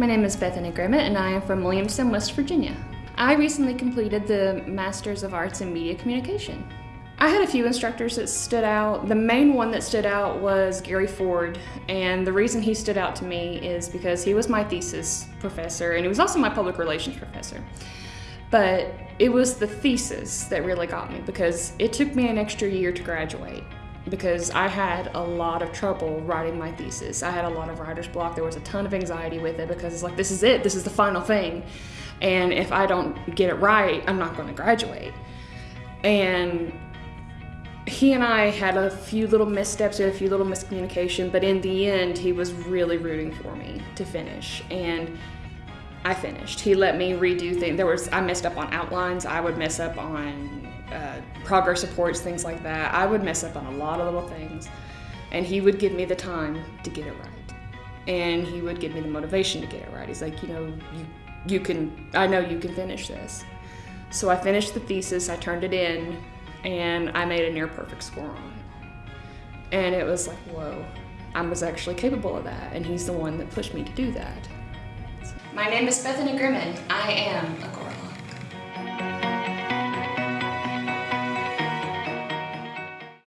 My name is Bethany Grimmett and I am from Williamstown, West Virginia. I recently completed the Masters of Arts in Media Communication. I had a few instructors that stood out. The main one that stood out was Gary Ford, and the reason he stood out to me is because he was my thesis professor and he was also my public relations professor. But it was the thesis that really got me because it took me an extra year to graduate because I had a lot of trouble writing my thesis. I had a lot of writer's block. There was a ton of anxiety with it because it's like, this is it, this is the final thing. And if I don't get it right, I'm not going to graduate. And he and I had a few little missteps, a few little miscommunication, but in the end, he was really rooting for me to finish. And I finished. He let me redo things. There was I messed up on outlines. I would mess up on uh, progress reports, things like that. I would mess up on a lot of little things, and he would give me the time to get it right, and he would give me the motivation to get it right. He's like, you know, you you can. I know you can finish this. So I finished the thesis. I turned it in, and I made a near perfect score on it. And it was like, whoa, I was actually capable of that, and he's the one that pushed me to do that. My name is Bethany Grimmett. I am a